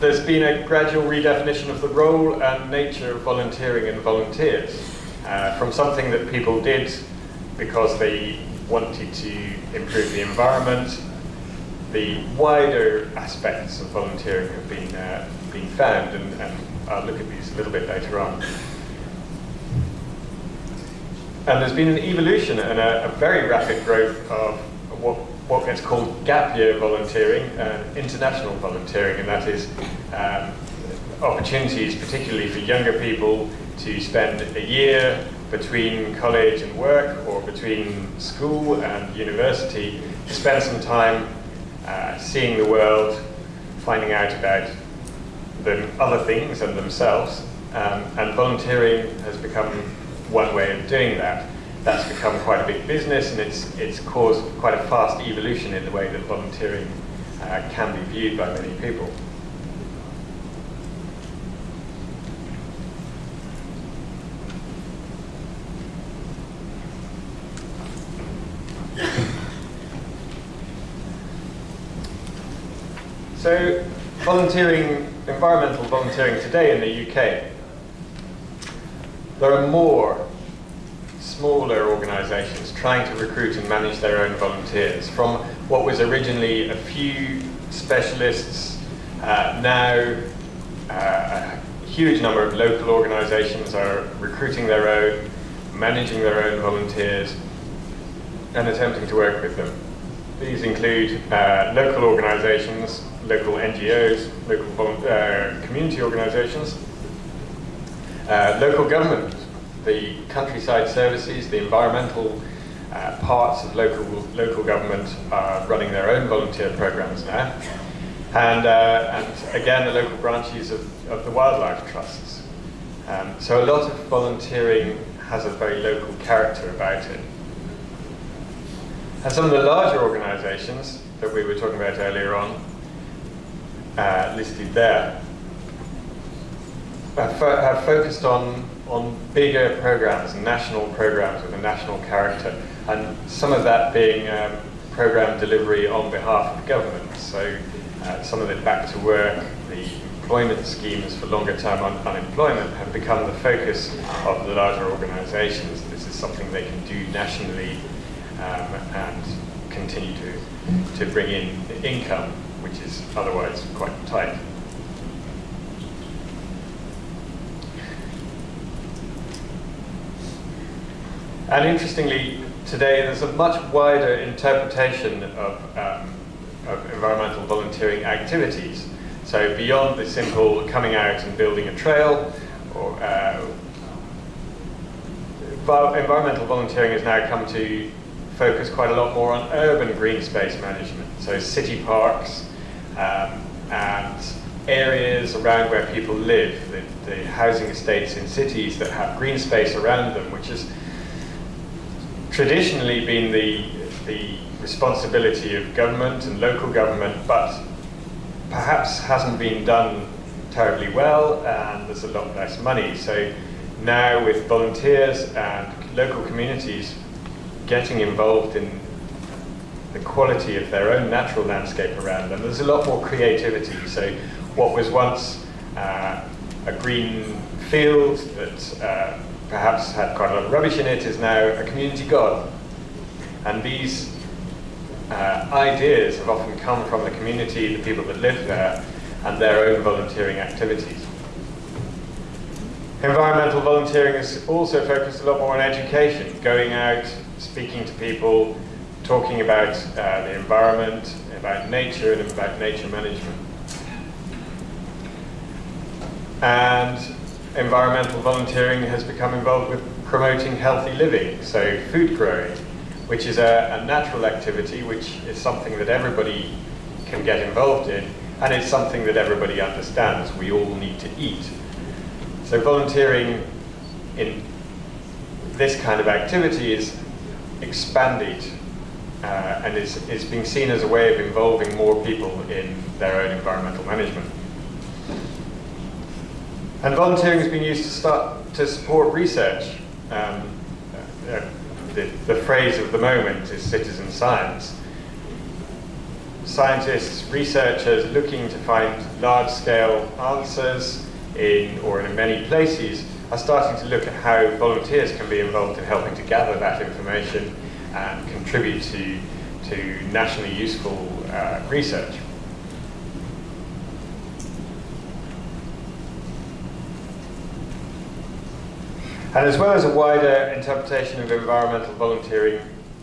there's been a gradual redefinition of the role and nature of volunteering and volunteers. Uh, from something that people did because they wanted to improve the environment, the wider aspects of volunteering have been, uh, been found, and, and I'll look at these a little bit later on. And there's been an evolution and a, a very rapid growth of what, what gets called gap year volunteering and international volunteering, and that is um, opportunities, particularly for younger people, to spend a year between college and work or between school and university to spend some time uh, seeing the world, finding out about the other things and themselves, um, and volunteering has become one way of doing that. That's become quite a big business and it's, it's caused quite a fast evolution in the way that volunteering uh, can be viewed by many people. So, volunteering, environmental volunteering today in the UK, there are more smaller organisations trying to recruit and manage their own volunteers. From what was originally a few specialists, uh, now uh, a huge number of local organisations are recruiting their own, managing their own volunteers, and attempting to work with them. These include uh, local organisations, local NGOs, local uh, community organisations, uh, local government the countryside services, the environmental uh, parts of local, local government are running their own volunteer programs now. And, uh, and again, the local branches of, of the wildlife trusts. Um, so a lot of volunteering has a very local character about it. And some of the larger organizations that we were talking about earlier on, uh, listed there, have, fo have focused on on bigger programs, national programs with a national character, and some of that being um, program delivery on behalf of government. So uh, some of it back to work, the employment schemes for longer term un unemployment have become the focus of the larger organizations. This is something they can do nationally um, and continue to, to bring in the income, which is otherwise quite tight. And interestingly, today there's a much wider interpretation of, um, of environmental volunteering activities. So beyond the simple coming out and building a trail, or uh, environmental volunteering has now come to focus quite a lot more on urban green space management. So city parks um, and areas around where people live, the, the housing estates in cities that have green space around them, which is traditionally been the, the responsibility of government and local government, but perhaps hasn't been done terribly well and there's a lot less money. So now with volunteers and local communities getting involved in the quality of their own natural landscape around them, there's a lot more creativity. So what was once uh, a green field that uh, perhaps had quite a lot of rubbish in it, is now a community garden. And these uh, ideas have often come from the community, the people that live there, and their own volunteering activities. Environmental volunteering is also focused a lot more on education, going out, speaking to people, talking about uh, the environment, about nature, and about nature management. And environmental volunteering has become involved with promoting healthy living, so food growing, which is a, a, natural activity, which is something that everybody can get involved in, and it's something that everybody understands. We all need to eat. So volunteering in this kind of activity is expanded uh, and is, is being seen as a way of involving more people in their own environmental management. And volunteering has been used to start to support research. Um, uh, the, the phrase of the moment is citizen science. scientists, researchers looking to find large-scale answers in or in many places are starting to look at how volunteers can be involved in helping to gather that information and contribute to, to nationally useful uh, research. And as well as a wider interpretation of environmental volunteering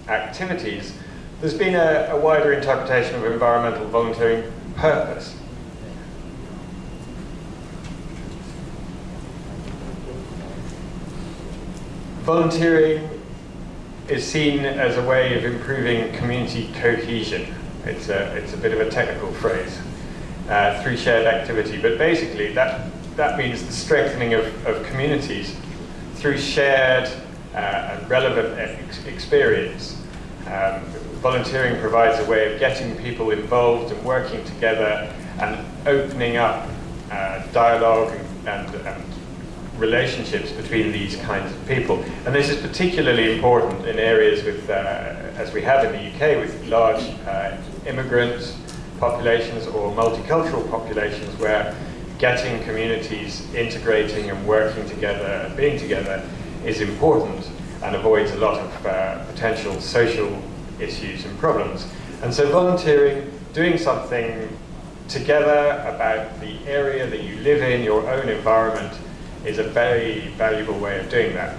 activities, there's been a, a wider interpretation of environmental volunteering purpose. Volunteering is seen as a way of improving community cohesion. It's a, it's a bit of a technical phrase, uh, through shared activity. But basically, that, that means the strengthening of, of communities through shared uh, and relevant ex experience. Um, volunteering provides a way of getting people involved and working together and opening up uh, dialogue and, and, and relationships between these kinds of people. And this is particularly important in areas with, uh, as we have in the UK, with large uh, immigrant populations or multicultural populations where getting communities integrating and working together and being together is important and avoids a lot of uh, potential social issues and problems. And so volunteering, doing something together about the area that you live in, your own environment, is a very valuable way of doing that.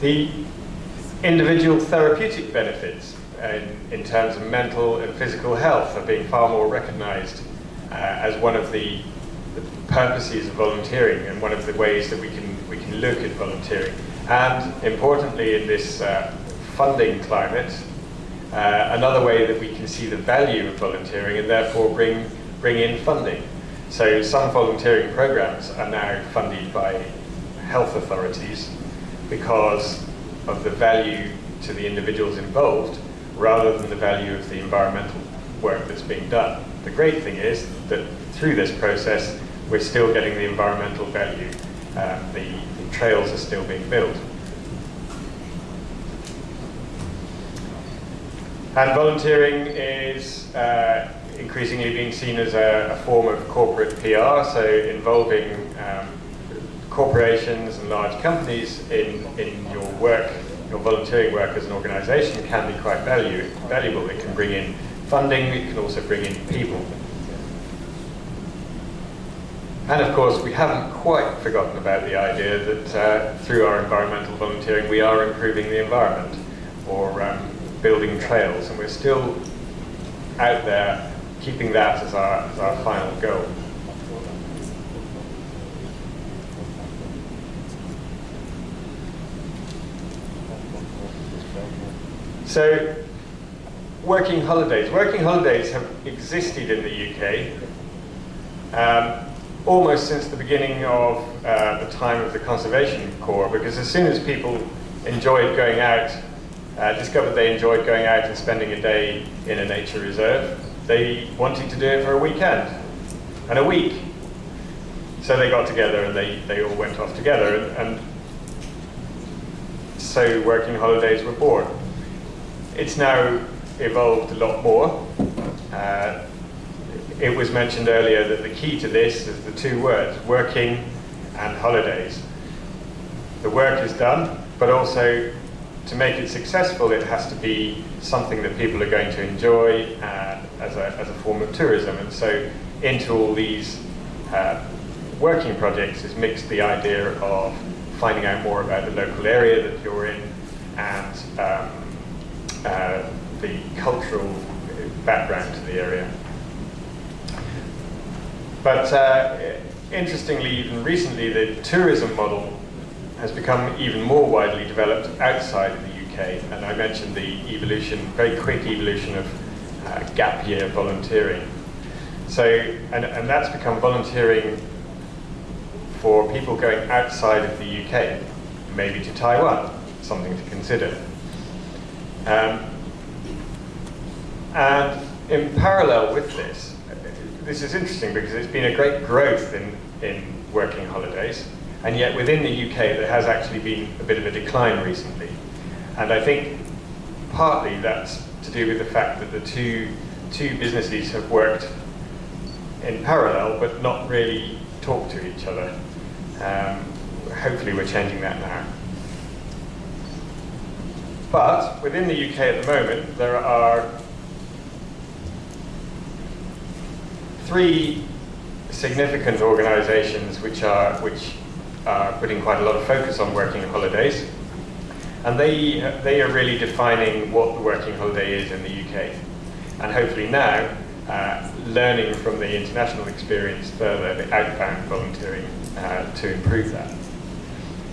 The individual therapeutic benefits in, in terms of mental and physical health are being far more recognized uh, as one of the, the, purposes of volunteering and one of the ways that we can, we can look at volunteering. And importantly in this uh, funding climate, uh, another way that we can see the value of volunteering and therefore bring, bring in funding. So some volunteering programs are now funded by health authorities because of the value to the individuals involved rather than the value of the environmental work that's being done. The great thing is that through this process we're still getting the environmental value. Um, the, the trails are still being built. And volunteering is uh, increasingly being seen as a, a, form of corporate PR, so involving um, corporations and large companies in, in your work, your volunteering work as an organization can be quite value, valuable. It can bring in funding, it can also bring in people. And of course, we haven't quite forgotten about the idea that uh, through our environmental volunteering, we are improving the environment, or um, building trails, and we're still out there keeping that as our, as our final goal. So, working holidays. Working holidays have existed in the UK um, almost since the beginning of uh, the time of the Conservation Corps, because as soon as people enjoyed going out uh, discovered they enjoyed going out and spending a day in a nature reserve. They wanted to do it for a weekend and a week. So they got together and they, they all went off together and, and so working holidays were born. It's now evolved a lot more. Uh, it was mentioned earlier that the key to this is the two words, working and holidays. The work is done, but also to make it successful, it has to be something that people are going to enjoy uh, as, a, as a form of tourism. And so into all these uh, working projects is mixed the idea of finding out more about the local area that you're in and um, uh, the cultural background to the area. But uh, interestingly, even recently, the tourism model has become even more widely developed outside of the UK. And I mentioned the evolution, very quick evolution of uh, gap year volunteering. So, and, and that's become volunteering for people going outside of the UK, maybe to Taiwan, something to consider. Um, and in parallel with this, this is interesting because it's been a great growth in, in working holidays. And yet within the UK, there has actually been a bit of a decline recently. And I think partly that's to do with the fact that the two, two businesses have worked in parallel but not really talked to each other. Um, hopefully we're changing that now. But within the UK at the moment, there are three significant organisations which are which are putting quite a lot of focus on working holidays, and they they are really defining what the working holiday is in the UK, and hopefully now uh, learning from the international experience further, the outbound volunteering uh, to improve that.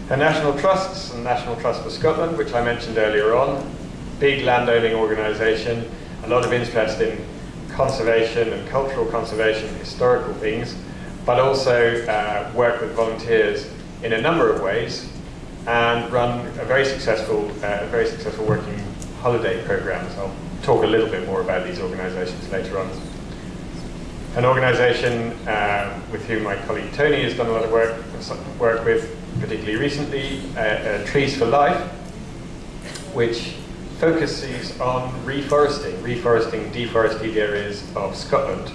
The National Trusts and National Trust for Scotland, which I mentioned earlier on, big landowning organisation, a lot of interest in conservation and cultural conservation, historical things, but also uh, work with volunteers in a number of ways and run a very successful, uh, very successful working holiday programs. I'll talk a little bit more about these organisations later on. An organisation uh, with whom my colleague Tony has done a lot of work, work with, particularly recently, uh, uh, Trees for Life, which focuses on reforesting, reforesting deforested areas of Scotland.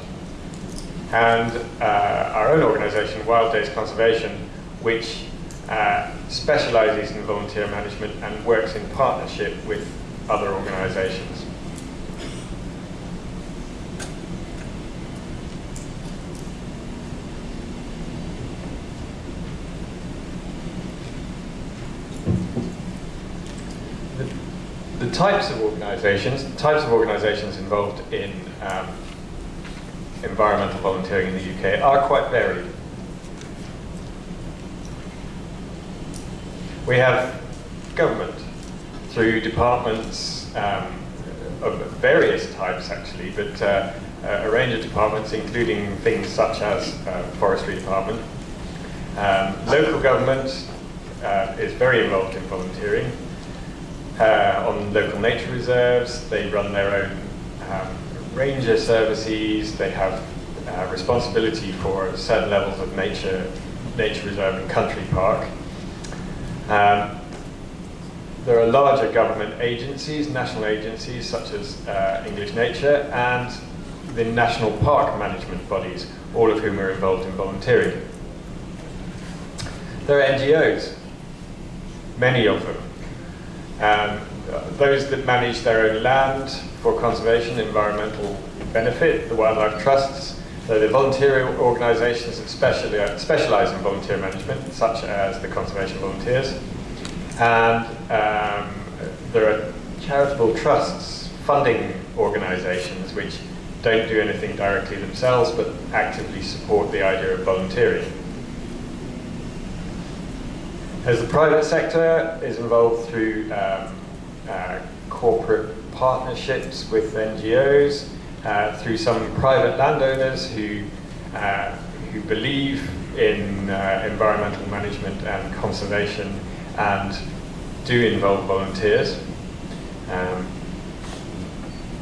And uh, our own organisation, Wild Days Conservation, which uh, specialises in volunteer management and works in partnership with other organisations. the types of organisations, types of organisations involved in um, environmental volunteering in the UK are quite varied. We have government through departments um, of various types actually, but uh, a range of departments including things such as uh, forestry department. Um, local government uh, is very involved in volunteering uh, on local nature reserves. They run their own um, ranger services. They have uh, responsibility for certain levels of nature, nature reserve and country park. Um, there are larger government agencies, national agencies such as uh, English Nature and the national park management bodies, all of whom are involved in volunteering. There are NGOs, many of them, um, those that manage their own land for conservation, environmental benefit, the wildlife trusts, so the volunteer organisations that specialise in volunteer management, such as the Conservation Volunteers. And um, there are charitable trusts, funding organisations, which don't do anything directly themselves, but actively support the idea of volunteering. As the private sector is involved through um, uh, corporate partnerships with NGOs, uh, through some private landowners who, uh, who believe in uh, environmental management and conservation and do involve volunteers. Um,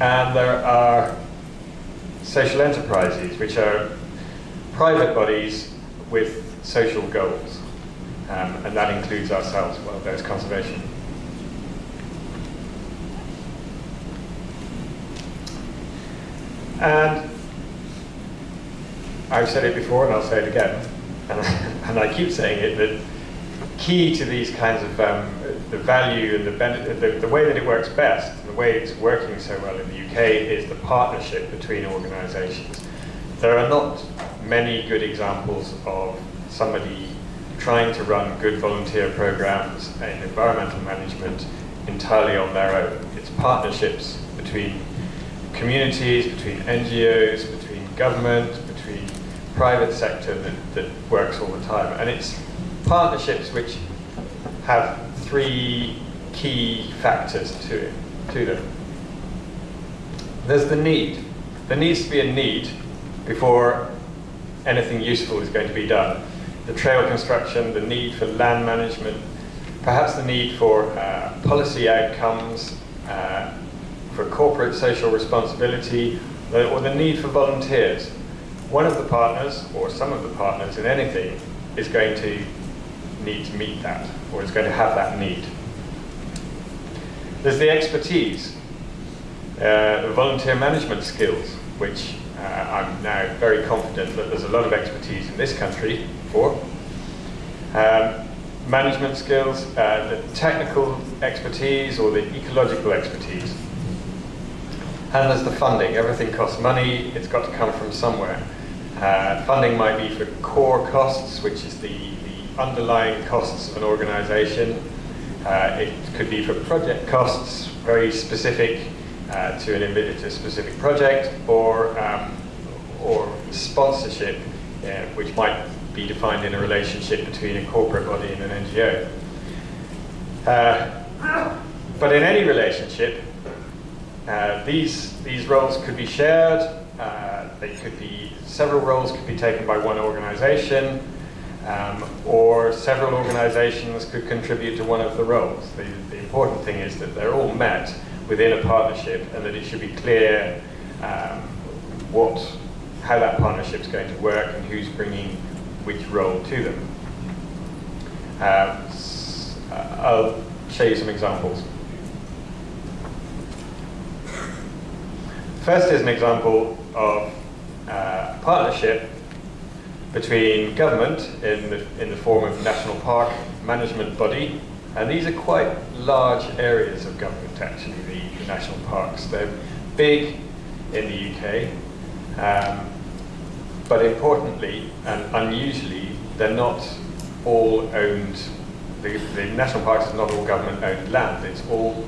and there are social enterprises, which are private bodies with social goals um, and that includes ourselves, Wild Days conservation. And I've said it before and I'll say it again, and, and I keep saying it, that key to these kinds of, um, the value and the, benefit, the, the way that it works best, the way it's working so well in the UK, is the partnership between organisations. There are not many good examples of somebody trying to run good volunteer programs in environmental management entirely on their own. It's partnerships between communities, between NGOs, between government, between private sector that, that works all the time. And it's partnerships which have three key factors to, it, to them. There's the need. There needs to be a need before anything useful is going to be done the trail construction, the need for land management, perhaps the need for uh, policy outcomes, uh, for corporate social responsibility, or the need for volunteers. One of the partners, or some of the partners in anything, is going to need to meet that, or is going to have that need. There's the expertise, uh, the volunteer management skills, which uh, I'm now very confident that there's a lot of expertise in this country for. Um, management skills, uh, the technical expertise or the ecological expertise. And there's the funding. Everything costs money, it's got to come from somewhere. Uh, funding might be for core costs, which is the, the underlying costs of an organization. Uh, it could be for project costs, very specific uh, to, an, to a specific project, or, um, or sponsorship, uh, which might be defined in a relationship between a corporate body and an NGO. Uh, but in any relationship, uh, these, these roles could be shared, uh, they could be, several roles could be taken by one organization, um, or several organizations could contribute to one of the roles. The, the, important thing is that they're all met within a partnership and that it should be clear um, what, how that partnership is going to work and who's bringing which role to them. Um, I'll show you some examples. First is an example of uh, partnership between government in the, in the form of national park management body, and these are quite large areas of government actually, the, the national parks. They're big in the UK, um, but importantly and unusually, they're not all owned, the, the national parks is not all government owned land, it's all,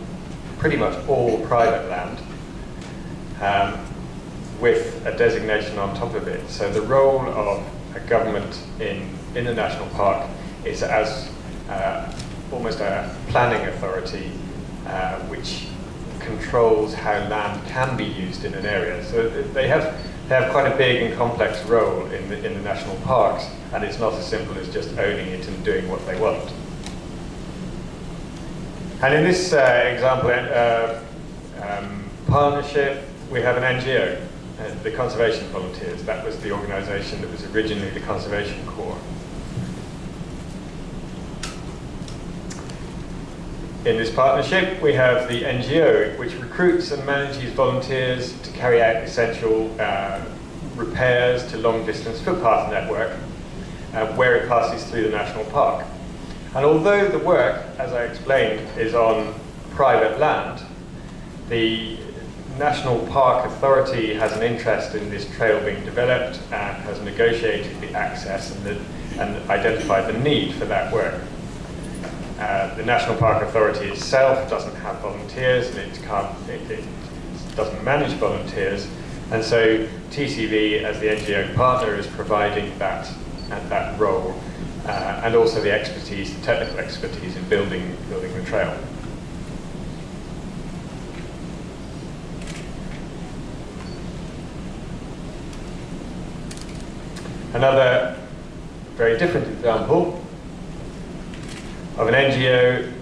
pretty much all private land um, with a designation on top of it. So the role of a government in, in the national park is as uh, almost a planning authority uh, which controls how land can be used in an area. So they have have quite a big and complex role in the, in the national parks, and it's not as simple as just owning it and doing what they want. And in this uh, example, uh, um, partnership, we have an NGO, uh, the Conservation Volunteers. That was the organisation that was originally the Conservation Corps. In this partnership, we have the NGO, which recruits and manages volunteers to carry out essential uh, repairs to long-distance footpath network uh, where it passes through the national park. And although the work, as I explained, is on private land, the National Park Authority has an interest in this trail being developed and has negotiated the access and, the, and identified the need for that work. Uh, the National Park Authority itself doesn't have volunteers and it, can't, it, it doesn't manage volunteers. And so TCV, as the NGO partner, is providing that, uh, that role uh, and also the expertise, the technical expertise in building, building the trail. Another very different example of an NGO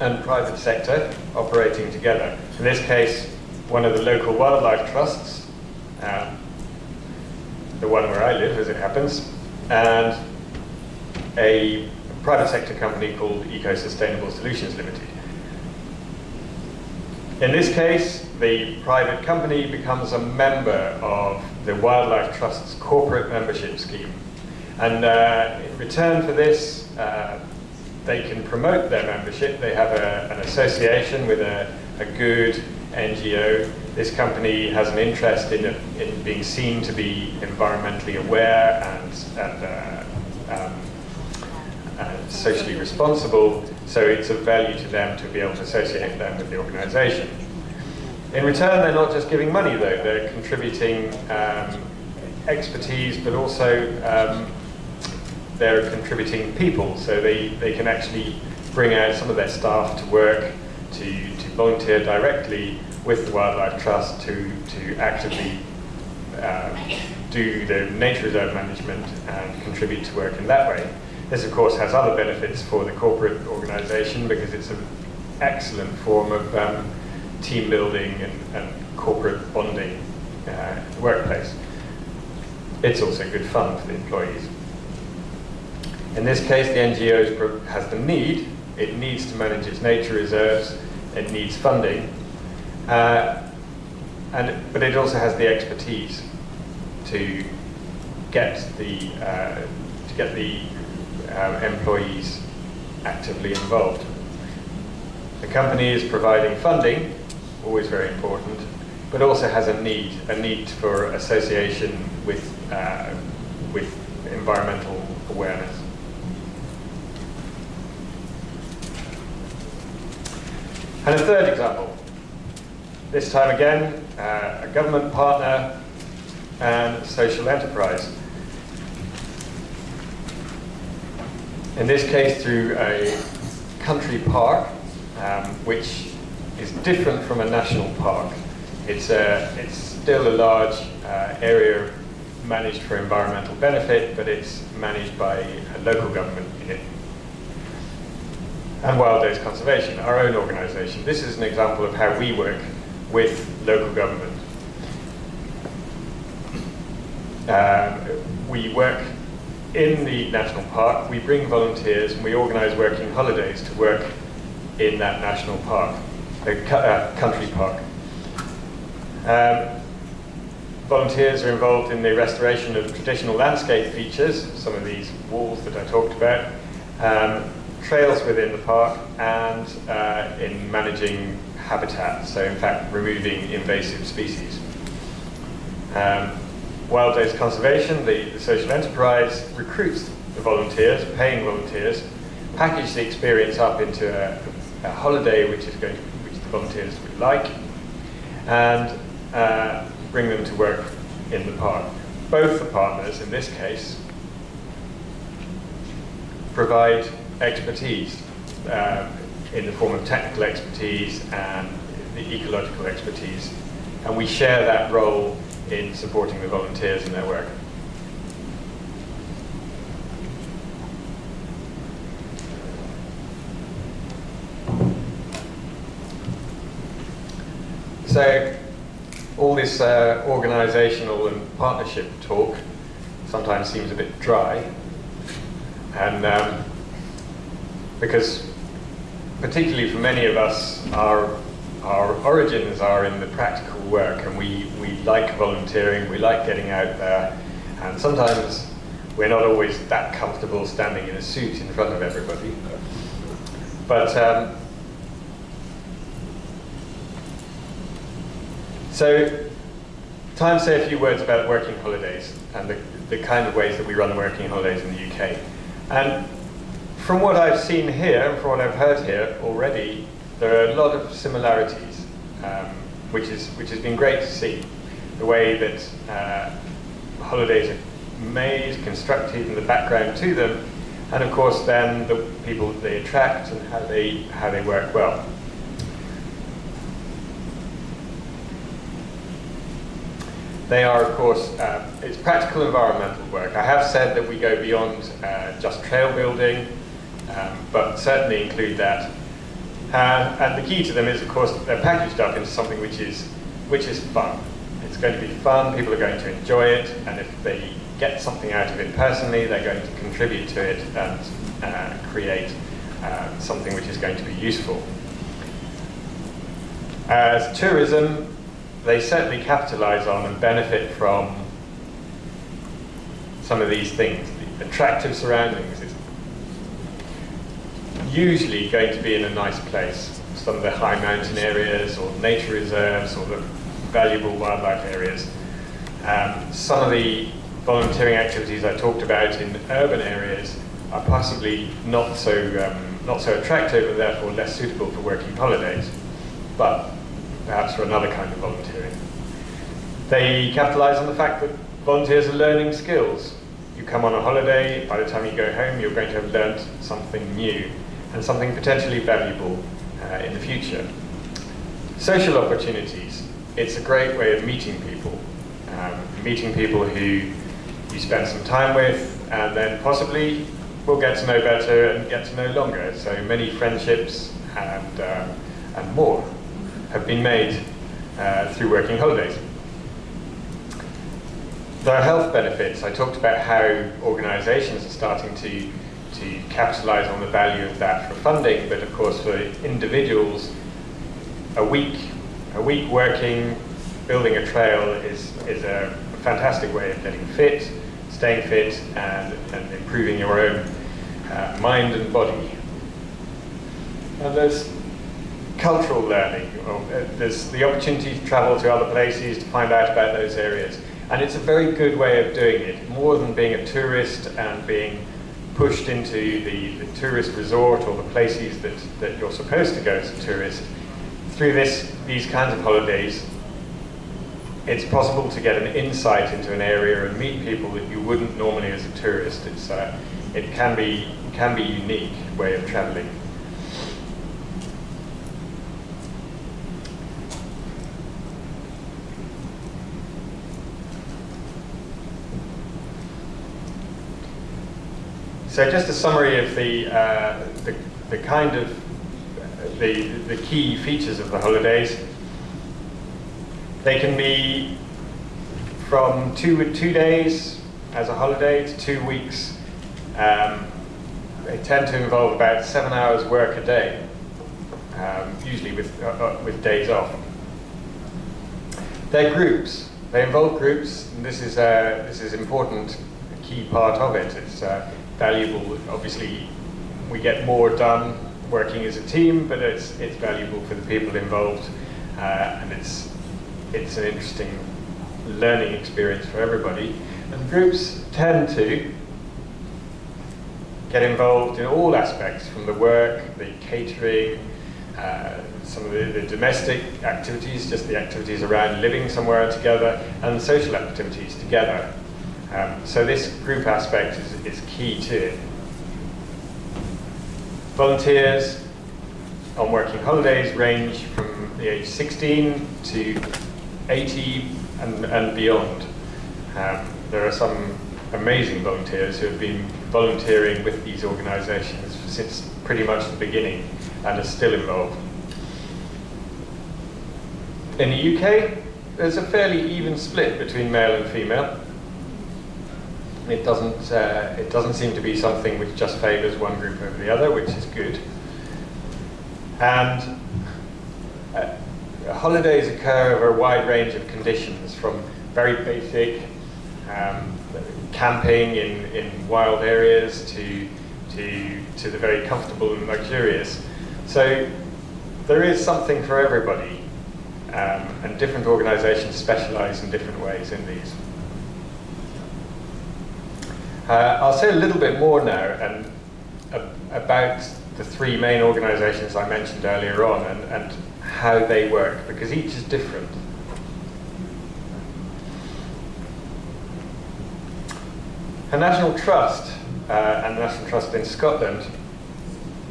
and private sector operating together. In this case, one of the local wildlife trusts, um, the one where I live as it happens, and a private sector company called Eco Sustainable Solutions Limited. In this case, the private company becomes a member of the Wildlife Trust's corporate membership scheme. And uh, in return for this, uh, they can promote their membership. They have a, an association with a, a, good NGO. This company has an interest in, in being seen to be environmentally aware and, and, uh, um, and socially responsible, so it's of value to them to be able to associate them with the organization. In return, they're not just giving money, though. They're contributing um, expertise, but also um, they're contributing people, so they, they can actually bring out some of their staff to work, to, to volunteer directly with the Wildlife Trust to, to actively uh, do the nature reserve management and contribute to work in that way. This, of course, has other benefits for the corporate organisation because it's an excellent form of um, team building and, and corporate bonding uh, workplace. It's also good fun for the employees. In this case, the NGO has the need, it needs to manage its nature reserves, it needs funding, uh, and, but it also has the expertise to get the, uh, to get the uh, employees actively involved. The company is providing funding, always very important, but also has a need, a need for association with, uh, with environmental awareness. And a third example, this time again, uh, a government partner and social enterprise. In this case, through a country park, um, which is different from a national park. It's, a, it's still a large uh, area managed for environmental benefit, but it's managed by a local government. And Wild Days Conservation, our own organisation. This is an example of how we work with local government. Um, we work in the national park, we bring volunteers and we organise working holidays to work in that national park, the uh, country park. Um, volunteers are involved in the restoration of traditional landscape features, some of these walls that I talked about, um, trails within the park, and uh, in managing habitat, so in fact removing invasive species. Um, Wild Days Conservation, the, the, social enterprise, recruits the volunteers, paying volunteers, package the experience up into a, a holiday which is going to, which the volunteers would like, and uh, bring them to work in the park. Both the partners, in this case, provide expertise uh, in the form of technical expertise and the ecological expertise. And we share that role in supporting the volunteers in their work. So all this uh, organizational and partnership talk sometimes seems a bit dry. And um, because particularly for many of us, our, our origins are in the practical work and we, we like volunteering, we like getting out there, and sometimes we're not always that comfortable standing in a suit in front of everybody. But um, So, time to say a few words about working holidays and the, the kind of ways that we run working holidays in the UK. And from what I've seen here, and from what I've heard here already, there are a lot of similarities, um, which, is, which has been great to see. The way that uh, holidays are made, constructed, and the background to them, and of course then the people that they attract and how they, how they work well. They are, of course, uh, it's practical environmental work. I have said that we go beyond uh, just trail building, um, but certainly include that. Uh, and the key to them is, of course, they're packaged up into something which is, which is fun. It's going to be fun, people are going to enjoy it, and if they get something out of it personally, they're going to contribute to it and uh, create uh, something which is going to be useful. As tourism, they certainly capitalize on and benefit from some of these things. The attractive surroundings usually going to be in a nice place. Some of the high mountain areas or nature reserves or the valuable wildlife areas. Um, some of the volunteering activities I talked about in urban areas are possibly not so, um, not so attractive and therefore less suitable for working holidays. But perhaps for another kind of volunteering. They capitalise on the fact that volunteers are learning skills. You come on a holiday, by the time you go home, you're going to have learnt something new and something potentially valuable uh, in the future. Social opportunities. It's a great way of meeting people. Um, meeting people who you spend some time with and then possibly will get to know better and get to know longer. So many friendships and, uh, and more have been made uh, through working holidays. There are health benefits. I talked about how organisations are starting to, to capitalise on the value of that for funding, but of course for individuals, a week, a week working, building a trail is, is a fantastic way of getting fit, staying fit, and, and improving your own uh, mind and body. And there's cultural learning. Uh, there's the opportunity to travel to other places to find out about those areas. And it's a very good way of doing it, more than being a tourist and being pushed into the, the tourist resort or the places that, that you're supposed to go as a tourist. Through this, these kinds of holidays, it's possible to get an insight into an area and meet people that you wouldn't normally as a tourist. It's, uh, it can be, can be unique way of traveling. So just a summary of the, uh, the, the, kind of, the, the key features of the holidays. They can be from two, two days as a holiday to two weeks. Um, they tend to involve about seven hours work a day, um, usually with, uh, uh with days off. They're groups. They involve groups, and this is, uh, this is important, a key part of it. It's, uh, valuable. Obviously, we get more done working as a team, but it's it's valuable for the people involved, uh, and it's it's an interesting learning experience for everybody. And groups tend to get involved in all aspects, from the work, the catering, uh, some of the, the, domestic activities, just the activities around living somewhere together, and social activities together. Um, so this group aspect is, is key to it. Volunteers on working holidays range from the age 16 to 80 and, and beyond. Um, there are some amazing volunteers who have been volunteering with these organisations since pretty much the beginning and are still involved. In the UK, there's a fairly even split between male and female. It doesn't, uh, it doesn't seem to be something which just favours one group over the other, which is good. And uh, holidays occur over a wide range of conditions, from very basic um, camping in, in wild areas to, to, to the very comfortable and luxurious. So there is something for everybody, um, and different organisations specialise in different ways in these. Uh, I'll say a little bit more now and, uh, about the three main organisations I mentioned earlier on and, and how they work, because each is different. A National Trust uh, and the National Trust in Scotland,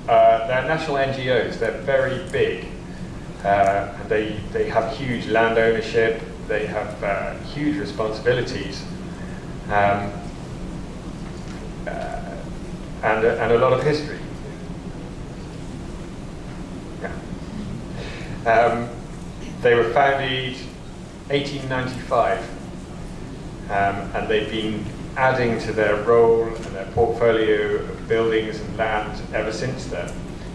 uh, they're national NGOs, they're very big. Uh, they, they have huge land ownership, they have uh, huge responsibilities. Um, and, uh, and a lot of history. Yeah. Um, they were founded 1895, um, and they've been adding to their role and their portfolio of buildings and land ever since then,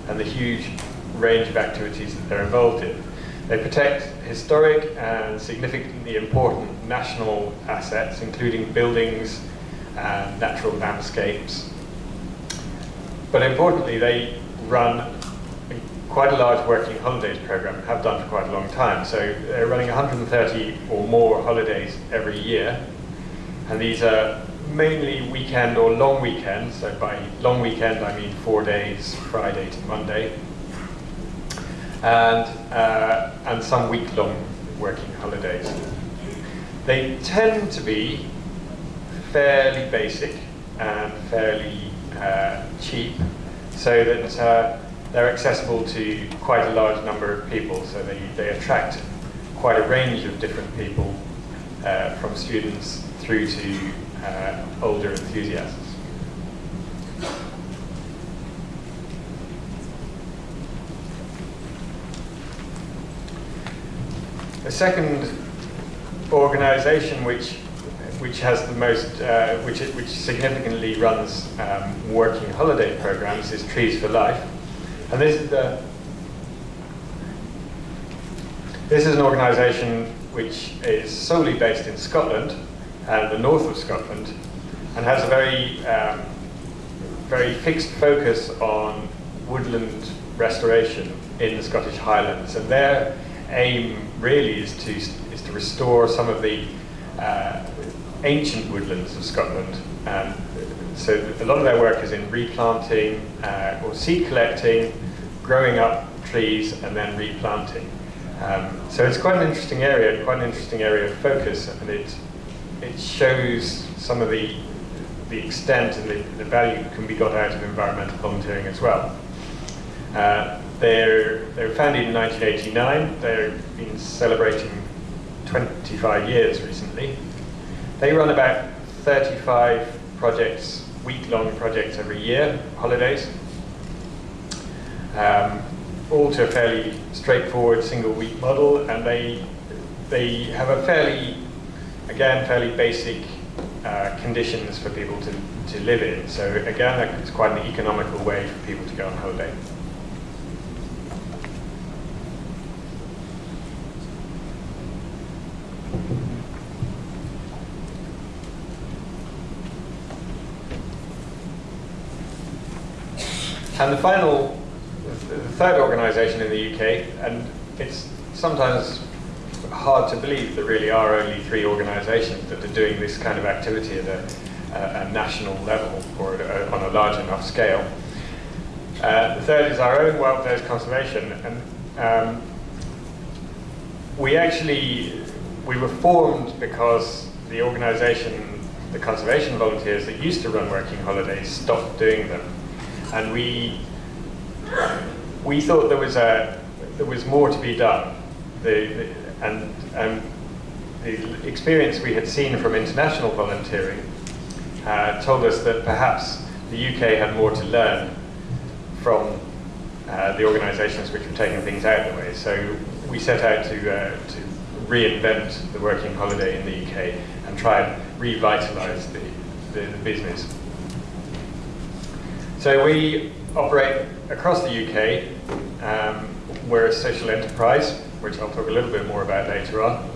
and the huge range of activities that they're involved in. They protect historic and significantly important national assets, including buildings, and natural landscapes. But importantly, they run quite a large working holidays program, have done for quite a long time. So they're running 130 or more holidays every year. And these are mainly weekend or long weekends. So by long weekend, I mean four days, Friday to Monday. And, uh, and some week-long working holidays. They tend to be fairly basic and fairly uh, cheap so that uh, they're accessible to quite a large number of people. So they, they attract quite a range of different people uh, from students through to uh, older enthusiasts. The second organization which which has the most, uh, which, which significantly runs um, working holiday programs is Trees for Life. And this is the, This is an organisation which is solely based in Scotland and the north of Scotland and has a very, um, very fixed focus on woodland restoration in the Scottish Highlands. And their aim really is to, is to restore some of the uh, ancient woodlands of Scotland. Um, so a lot of their work is in replanting uh, or seed collecting, growing up trees and then replanting. Um, so it's quite an interesting area, quite an interesting area of focus, and it it shows some of the the extent and the, the value that can be got out of environmental volunteering as well. Uh, they're, they were founded in 1989. They've been celebrating 25 years recently. They run about 35 projects, week-long projects every year, holidays. Um, all to a fairly straightforward single week model and they, they have a fairly, again, fairly basic uh, conditions for people to, to live in. So again, it's quite an economical way for people to go on holiday. And the final the third organisation in the UK, and it's sometimes hard to believe there really are only three organisations that are doing this kind of activity at a, a, national level or a, on a large enough scale. Uh, the third is our own Wild Days Conservation, and um, we actually we were formed because the organisation, the conservation volunteers that used to run working holidays, stopped doing them, and we we thought there was a there was more to be done. The, the, and um, the experience we had seen from international volunteering uh, told us that perhaps the UK had more to learn from uh, the organisations which were taking things out of the way. So we set out to, uh, to reinvent the working holiday in the UK and try and revitalise the, the, the business. So we operate across the UK. Um, we're a social enterprise, which I'll talk a little bit more about later on.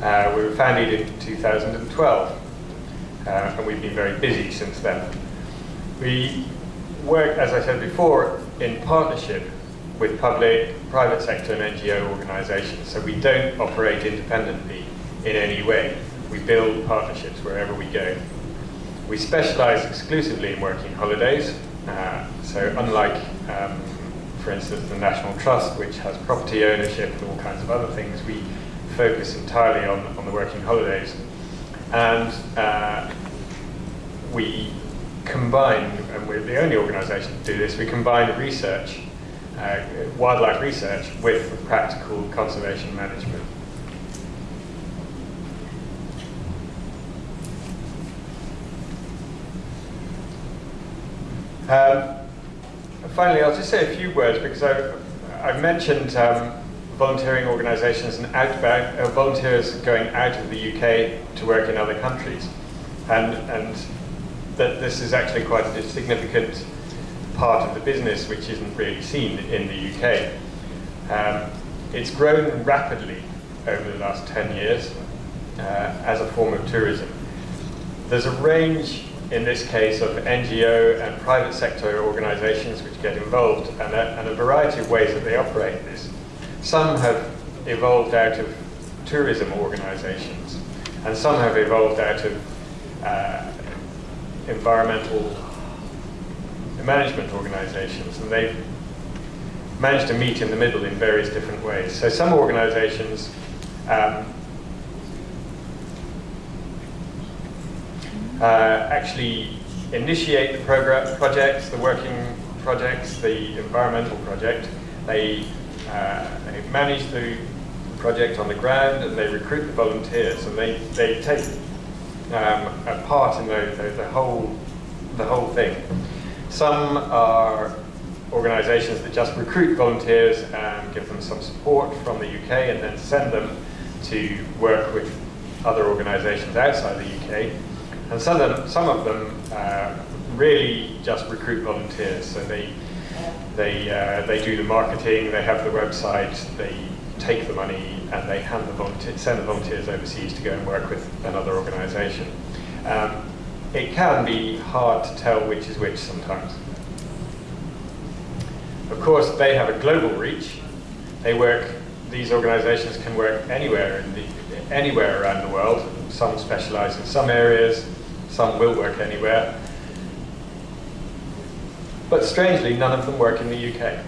Uh, we were founded in 2012, uh, and we've been very busy since then. We work, as I said before, in partnership with public, private sector and NGO organisations, so we don't operate independently in any way. We build partnerships wherever we go. We specialise exclusively in working holidays, uh, so unlike, um, for instance, the National Trust, which has property ownership and all kinds of other things, we focus entirely on, on the working holidays. And uh, we combine, and we're the only organisation to do this, we combine research, uh, wildlife research, with practical conservation management. Um, finally, I'll just say a few words because I've, I've mentioned um, volunteering organisations and outbound, uh, volunteers going out of the UK to work in other countries. And, and that this is actually quite a significant part of the business which isn't really seen in the UK. Um, it's grown rapidly over the last 10 years uh, as a form of tourism. There's a range in this case of NGO and private sector organizations which get involved and a, and a variety of ways that they operate this. Some have evolved out of tourism organizations and some have evolved out of uh, environmental management organizations and they've managed to meet in the middle in various different ways. So some organizations um, actually initiate the program, projects, the working projects, the environmental project. They, uh, they manage the project on the ground and they recruit the volunteers and they, they take um, a part in the, the, the, whole, the whole thing. Some are organisations that just recruit volunteers and give them some support from the UK and then send them to work with other organisations outside the UK. And some of them, some of them uh, really just recruit volunteers. So they, they, uh, they do the marketing, they have the website, they take the money and they hand the volunteer, send the volunteers overseas to go and work with another organisation. Um, it can be hard to tell which is which sometimes. Of course, they have a global reach. They work, these organizations can work anywhere, the, anywhere around the world. Some specialize in some areas, some will work anywhere. But strangely, none of them work in the UK.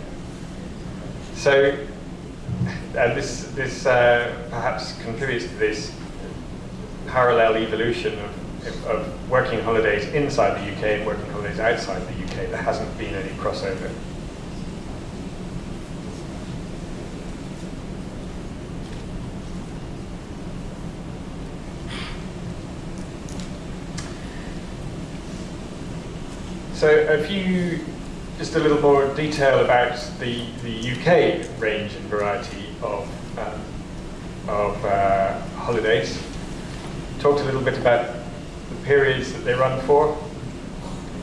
So, and this, this uh, perhaps contributes to this parallel evolution of, of working holidays inside the UK and working holidays outside the UK. There hasn't been any crossover. So a few, just a little more detail about the, the UK range and variety of, um, of uh, holidays. Talked a little bit about the periods that they run for.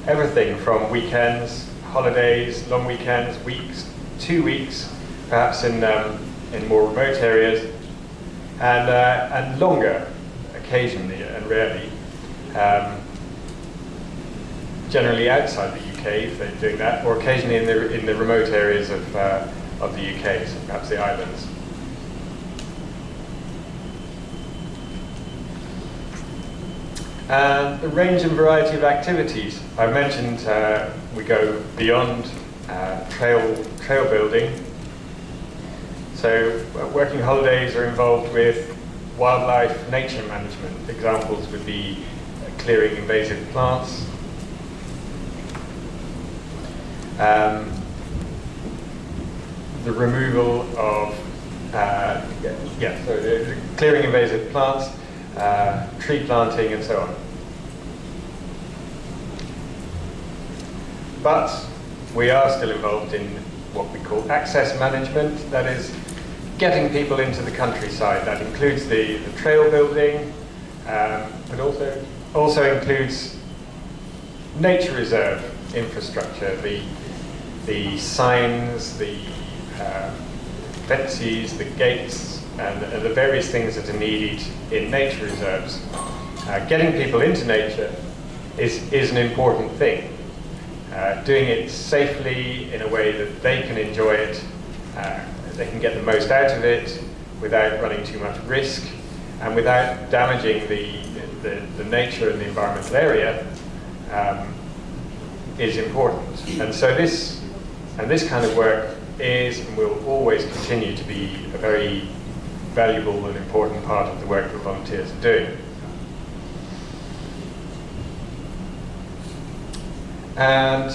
Everything from weekends, holidays, long weekends, weeks, two weeks, perhaps in, um, in more remote areas, and, uh, and longer occasionally and rarely. Um, generally outside the UK if they're doing that, or occasionally in the, in the remote areas of, uh, of the UK, so perhaps the islands. And the range and variety of activities. I mentioned uh, we go beyond uh, trail, trail building. So uh, working holidays are involved with wildlife nature management. Examples would be clearing invasive plants, um, the removal of, uh, yeah, so clearing invasive plants, uh, tree planting and so on. But we are still involved in what we call access management, that is getting people into the countryside. That includes the, the trail building, um, but also, also includes nature reserve infrastructure, the the signs, the uh, fences, the gates, and the various things that are needed in nature reserves. Uh, getting people into nature is, is an important thing. Uh, doing it safely in a way that they can enjoy it, uh, they can get the most out of it without running too much risk and without damaging the, the, the nature and the environmental area um, is important. And so this and this kind of work is and will always continue to be a very valuable and important part of the work that volunteers are doing. And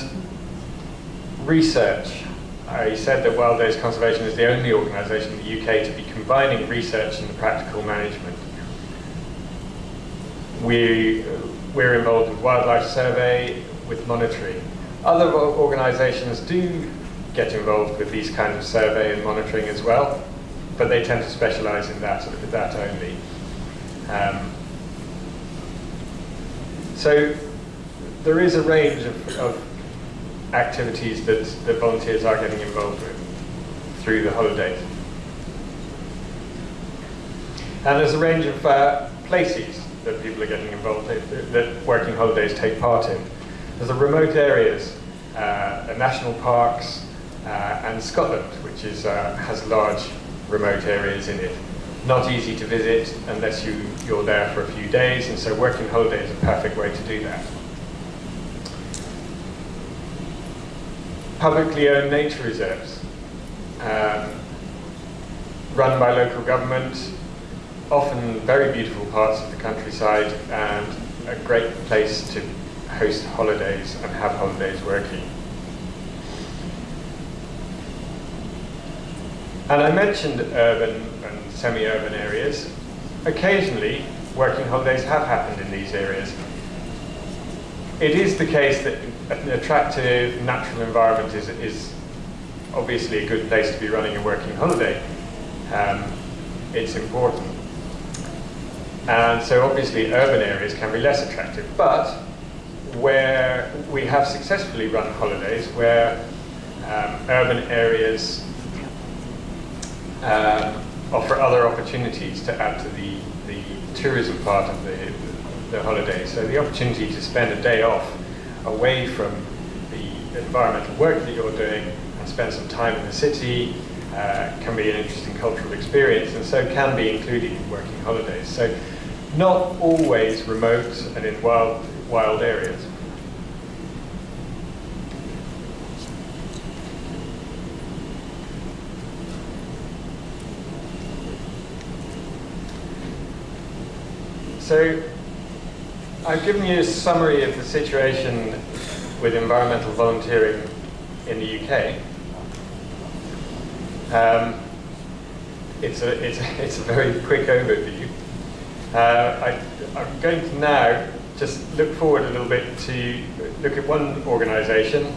research. I said that Wild Days Conservation is the only organisation in the UK to be combining research and practical management. We, we're involved with wildlife survey, with monitoring, other organizations do get involved with these kinds of survey and monitoring as well, but they tend to specialize in that, sort of that only. Um, so there is a range of, of activities that, that volunteers are getting involved with through the holidays. And there's a range of uh, places that people are getting involved in, that working holidays take part in. There's the remote areas, uh, the national parks, uh, and Scotland, which is, uh, has large remote areas in it. Not easy to visit unless you, you're there for a few days, and so working holiday is a perfect way to do that. Publicly owned nature reserves, um, run by local government, often very beautiful parts of the countryside and a great place to host holidays and have holidays working. And I mentioned urban and semi-urban areas. Occasionally, working holidays have happened in these areas. It is the case that an attractive natural environment is, is obviously a good place to be running a working holiday. Um, it's important. And so obviously urban areas can be less attractive, but where we have successfully run holidays where um, urban areas um, offer other opportunities to add to the, the tourism part of the, the holiday. So the opportunity to spend a day off away from the environmental work that you're doing and spend some time in the city uh, can be an interesting cultural experience and so can be included in working holidays. So not always remote and in wild, wild areas. So I've given you a summary of the situation with environmental volunteering in the UK. Um, it's, a, it's, it's a very quick overview. Uh, I, I'm going to now just look forward a little bit to look at one organisation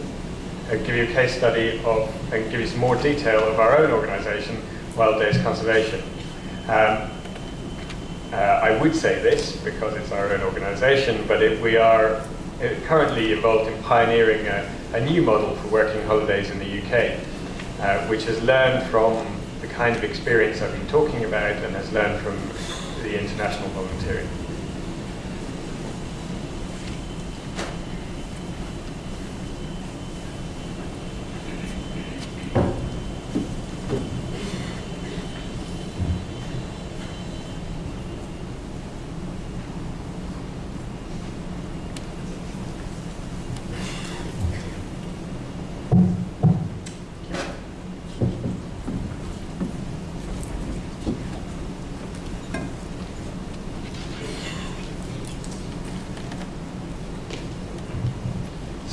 and give you a case study of, and give you some more detail of our own organisation, Wild Days Conservation. Um, uh, I would say this because it's our own organisation, but it, we are uh, currently involved in pioneering a, a, new model for working holidays in the UK, uh, which has learned from the kind of experience I've been talking about and has learned from the international volunteering.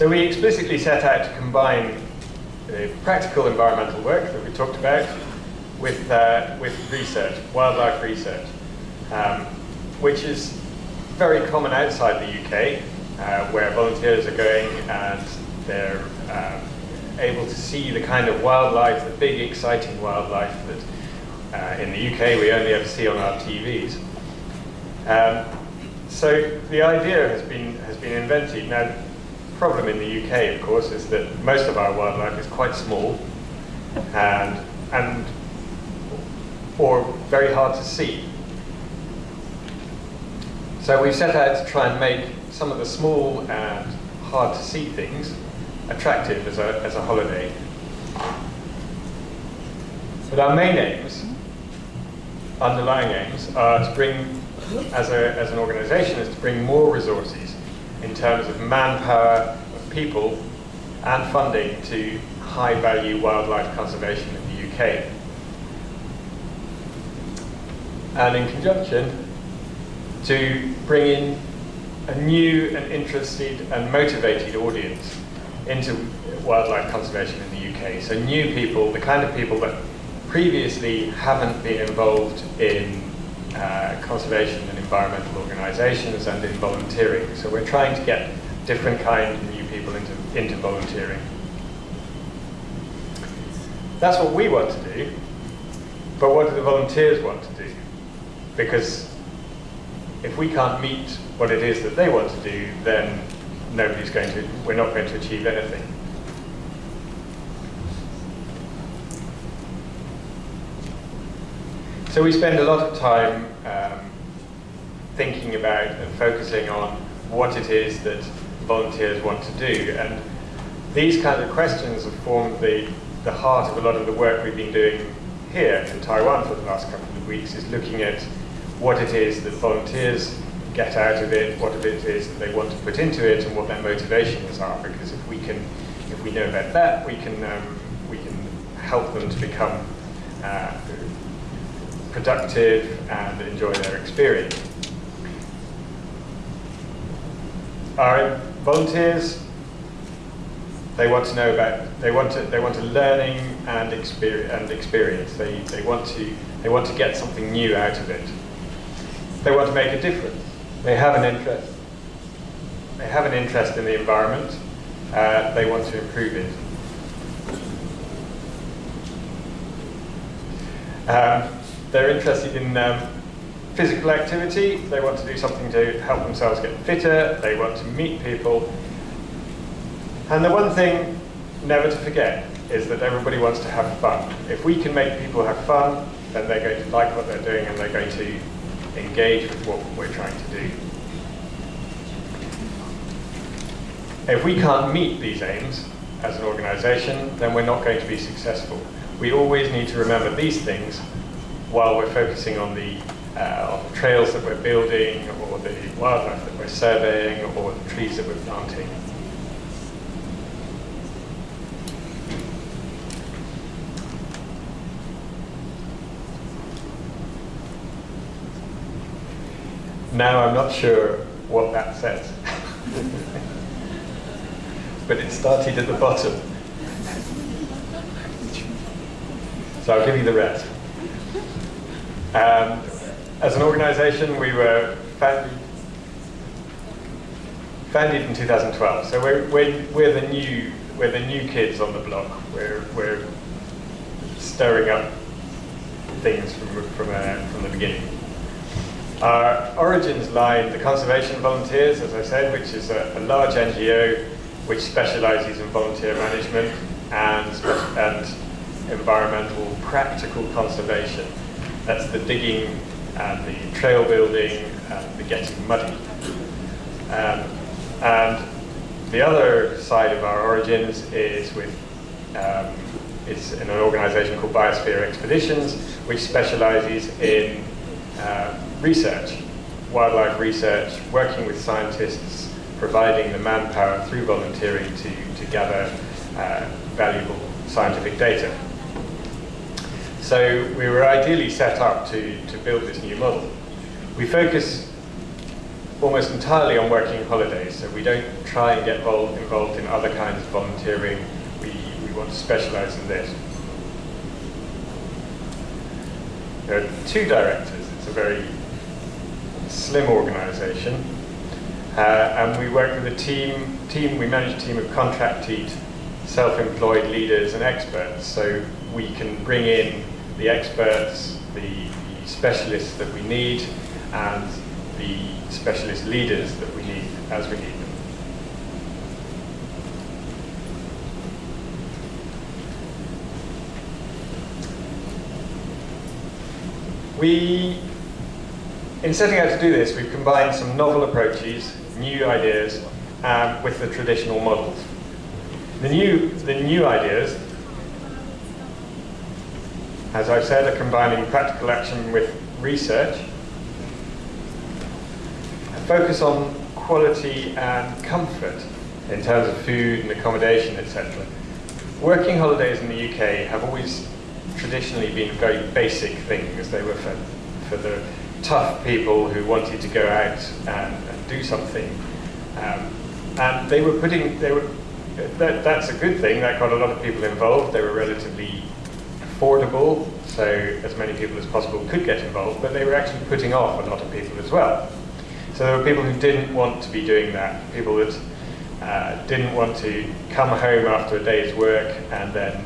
So we explicitly set out to combine the practical environmental work that we talked about with, uh, with research, wildlife research, um, which is very common outside the UK, uh, where volunteers are going and they're um, able to see the kind of wildlife, the big exciting wildlife that uh, in the UK we only ever see on our TVs. Um, so the idea has been, has been invented. Now, problem in the UK, of course, is that most of our wildlife is quite small and, and or very hard to see. So we've set out to try and make some of the small and hard to see things attractive as a, as a holiday. But our main aims, underlying aims, are to bring, as, a, as an organization, is to bring more resources in terms of manpower, of people, and funding to high-value wildlife conservation in the UK. And in conjunction, to bring in a new and interested and motivated audience into wildlife conservation in the UK. So new people, the kind of people that previously haven't been involved in uh, conservation and environmental organisations and in volunteering. So we're trying to get different kind of new people into, into volunteering. That's what we want to do, but what do the volunteers want to do? Because if we can't meet what it is that they want to do, then nobody's going to, we're not going to achieve anything. So we spend a lot of time um, thinking about and focusing on what it is that volunteers want to do. And these kinds of questions have formed the, the heart of a lot of the work we've been doing here in Taiwan for the last couple of weeks, is looking at what it is that volunteers get out of it, what it is that they want to put into it, and what their motivations are. Because if we can, if we know about that, we can um, we can help them to become uh, productive and enjoy their experience. Our volunteers, they want to know about, they want to, they want a learning and experience, and experience. They, they, want to, they want to get something new out of it. They want to make a difference. They have an interest. They have an interest in the environment. Uh, they want to improve it. Um, they're interested in um, physical activity. They want to do something to help themselves get fitter. They want to meet people. And the one thing never to forget is that everybody wants to have fun. If we can make people have fun, then they're going to like what they're doing and they're going to engage with what we're trying to do. If we can't meet these aims as an organization, then we're not going to be successful. We always need to remember these things while we're focusing on the, uh, on the trails that we're building, or the wildlife that we're surveying, or the trees that we're planting. Now I'm not sure what that says. but it started at the bottom. So I'll give you the rest. Um, as an organization, we were founded, founded in 2012. So we're, we're, we're, the new, we're the new kids on the block. We're, we're stirring up things from, from, uh, from the beginning. Our origins lie in the Conservation Volunteers, as I said, which is a, a large NGO which specializes in volunteer management and, and environmental practical conservation. That's the digging and the trail building and the getting muddy. Um, and the other side of our origins is with um, in an organization called Biosphere Expeditions, which specializes in uh, research, wildlife research, working with scientists, providing the manpower through volunteering to, to gather uh, valuable scientific data. So we were ideally set up to, to build this new model. We focus almost entirely on working holidays, so we don't try and get involved in other kinds of volunteering. We, we want to specialize in this. There are two directors. It's a very slim organization. Uh, and we work with a team, team, we manage a team of contracted, self-employed leaders and experts. So we can bring in the experts, the, the specialists that we need, and the specialist leaders that we need as we need them. We in setting out to do this, we've combined some novel approaches, new ideas, um, with the traditional models. The new, the new ideas, as I've said, are combining practical action with research, A focus on quality and comfort in terms of food and accommodation, etc. Working holidays in the UK have always traditionally been very basic things. They were for, for the tough people who wanted to go out and, and do something. Um, and they were putting, they were, that, that's a good thing, that got a lot of people involved. They were relatively affordable, so as many people as possible could get involved, but they were actually putting off a lot of people as well. So there were people who didn't want to be doing that, people that uh, didn't want to come home after a day's work and then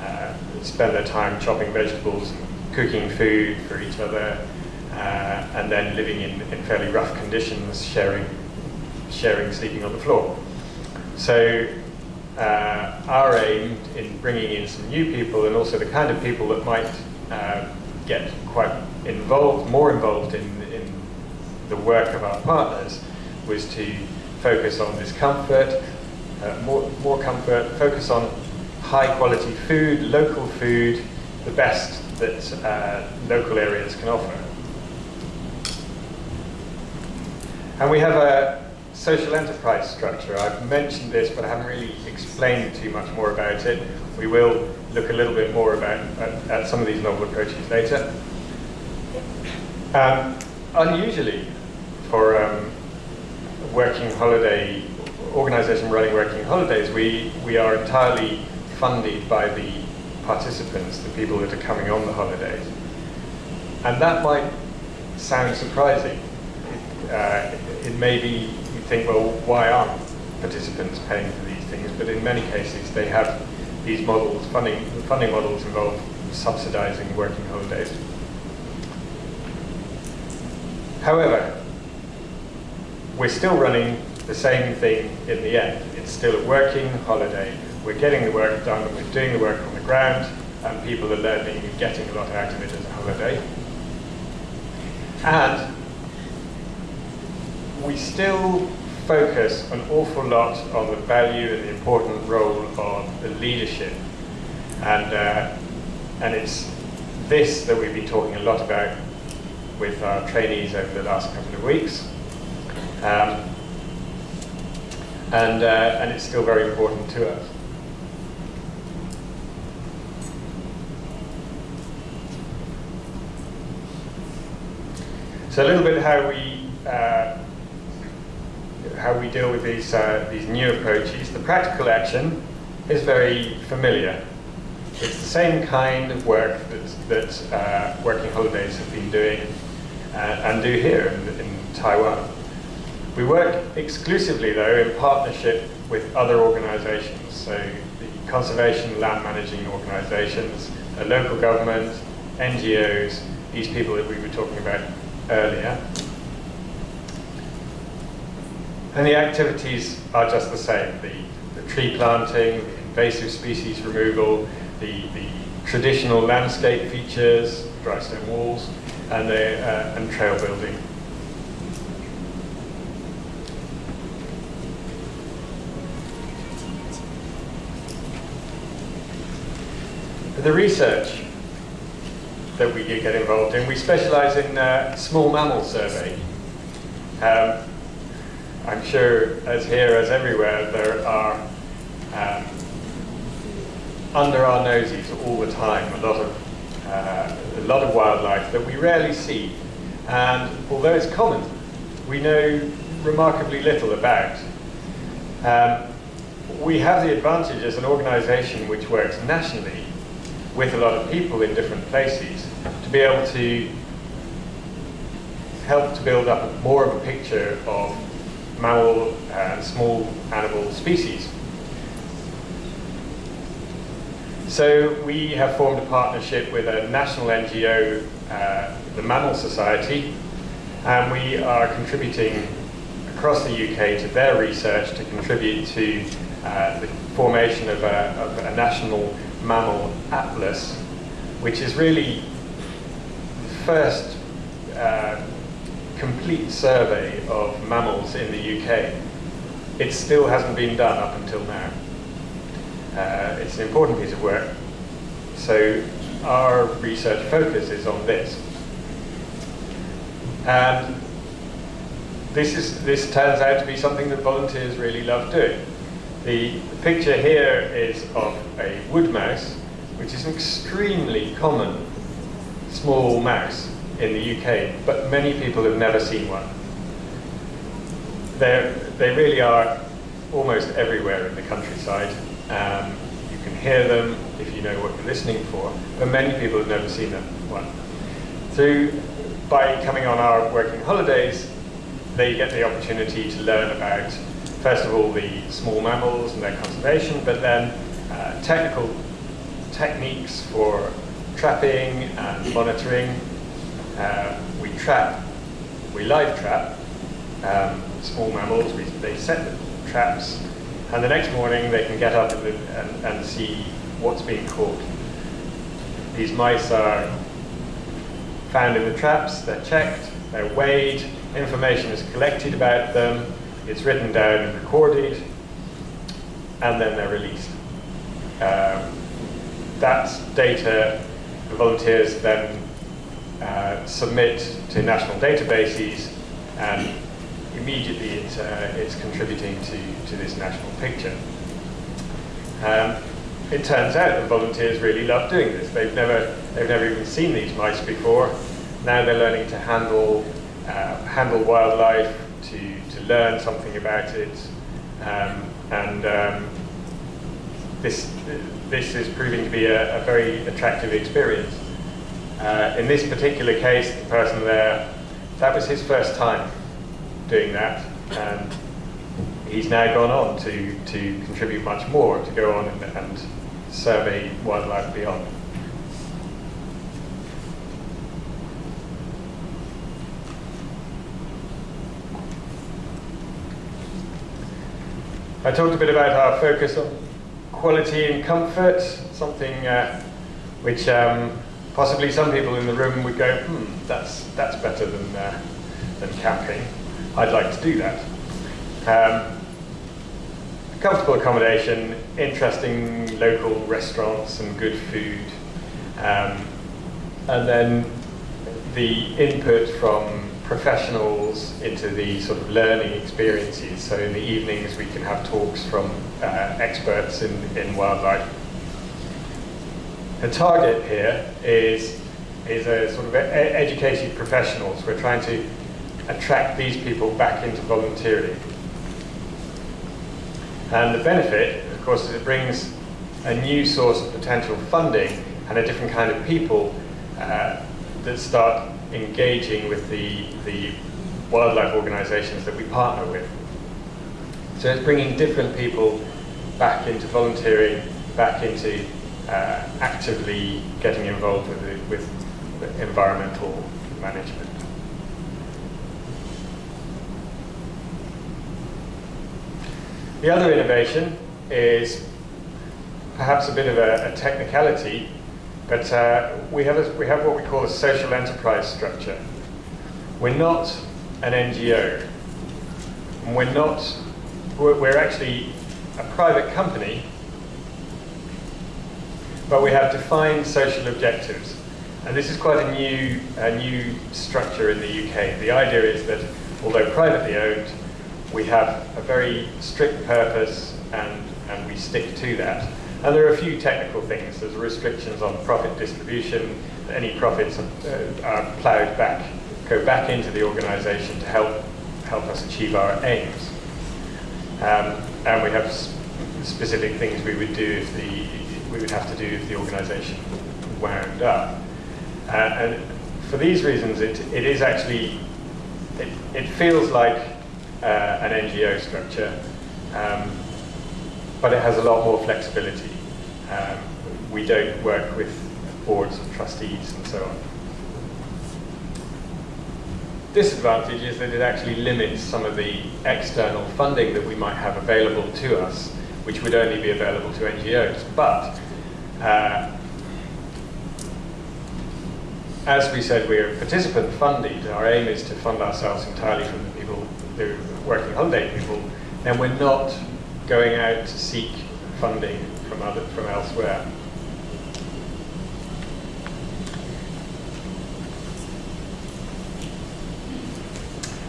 uh, spend their time chopping vegetables and cooking food for each other uh, and then living in, in fairly rough conditions, sharing, sharing sleeping on the floor. So uh, our aim in bringing in some new people and also the kind of people that might uh, get quite involved, more involved in, in the work of our partners was to focus on discomfort, uh, more, more comfort, focus on high quality food, local food, the best that uh, local areas can offer. And we have a social enterprise structure. I've mentioned this, but I haven't really explained too much more about it. We will look a little bit more about at, at some of these novel approaches later. Um, unusually, for um, working holiday organization running working holidays, we, we are entirely funded by the participants, the people that are coming on the holidays. And that might sound surprising uh, it may be think, well, why aren't participants paying for these things? But in many cases, they have these models, funding, funding models involve subsidizing working holidays. However, we're still running the same thing in the end. It's still a working holiday we're getting the work done, we're doing the work on the ground, and people are learning and getting a lot out of it as a holiday. And we still focus an awful lot on the value and the important role of the leadership. And, uh, and it's this that we've been talking a lot about with our trainees over the last couple of weeks. Um, and, uh, and it's still very important to us. So a little bit how we uh, how we deal with these uh, these new approaches. The practical action is very familiar. It's the same kind of work that that uh, working holidays have been doing uh, and do here in, in Taiwan. We work exclusively, though, in partnership with other organizations, so the conservation land managing organizations, local government, NGOs, these people that we were talking about earlier. And the activities are just the same. The, the tree planting, the invasive species removal, the, the traditional landscape features, dry stone walls, and, the, uh, and trail building. The research that we get involved in, we specialize in uh, small mammal survey. Um, I'm sure as here as everywhere there are um, under our noses all the time a lot of uh, a lot of wildlife that we rarely see and although it's common we know remarkably little about. Um, we have the advantage as an organization which works nationally with a lot of people in different places to be able to help to build up more of a picture of mammal and small animal species. So we have formed a partnership with a national NGO, uh, the Mammal Society, and we are contributing across the UK to their research to contribute to uh, the formation of a, of a national mammal atlas, which is really the first uh, complete survey of mammals in the UK. It still hasn't been done up until now. Uh, it's an important piece of work. So our research focus is on this. And this, is, this turns out to be something that volunteers really love doing. The picture here is of a wood mouse, which is an extremely common small mouse in the UK, but many people have never seen one. They're, they really are almost everywhere in the countryside. Um, you can hear them if you know what you're listening for, but many people have never seen them, one. Through, by coming on our working holidays, they get the opportunity to learn about first of all, the small mammals and their conservation, but then uh, technical techniques for trapping and monitoring. Uh, we trap, we live trap um, small mammals, we, they set the traps, and the next morning they can get up and, and, and see what's being caught. These mice are found in the traps, they're checked, they're weighed, information is collected about them, it's written down and recorded, and then they're released. Um, that data the volunteers then uh, submit to national databases, and immediately it, uh, it's contributing to, to this national picture. Um, it turns out that volunteers really love doing this. They've never, they've never even seen these mice before. Now they're learning to handle, uh, handle wildlife, to to learn something about it. Um, and um, this, this is proving to be a, a very attractive experience. Uh, in this particular case, the person there, that was his first time doing that. And he's now gone on to, to contribute much more, to go on and, and survey wildlife beyond. I talked a bit about our focus on quality and comfort, something uh, which um, possibly some people in the room would go, hmm, that's, that's better than, uh, than camping. I'd like to do that. Um, comfortable accommodation, interesting local restaurants and good food. Um, and then the input from professionals into the sort of learning experiences. So in the evenings we can have talks from uh, experts in, in wildlife. The target here is, is a sort of educated professionals. We're trying to attract these people back into volunteering. And the benefit, of course, is it brings a new source of potential funding and a different kind of people uh, that start engaging with the, the wildlife organizations that we partner with. So it's bringing different people back into volunteering, back into uh, actively getting involved with, with environmental management. The other innovation is perhaps a bit of a, a technicality, but uh, we, have a, we have what we call a social enterprise structure. We're not an NGO. We're not, we're, we're actually a private company, but we have defined social objectives. And this is quite a new, a new structure in the UK. The idea is that although privately owned, we have a very strict purpose and, and we stick to that. And there are a few technical things. There's restrictions on profit distribution. Any profits are, uh, are ploughed back, go back into the organisation to help help us achieve our aims. Um, and we have specific things we would do if the we would have to do if the organisation wound up. Uh, and for these reasons, it it is actually it, it feels like uh, an NGO structure. Um, but it has a lot more flexibility. Um, we don't work with boards of trustees and so on. Disadvantage is that it actually limits some of the external funding that we might have available to us, which would only be available to NGOs. But uh, as we said, we're participant funded. Our aim is to fund ourselves entirely from the people, the working holiday people. And we're not going out to seek funding from, other, from elsewhere.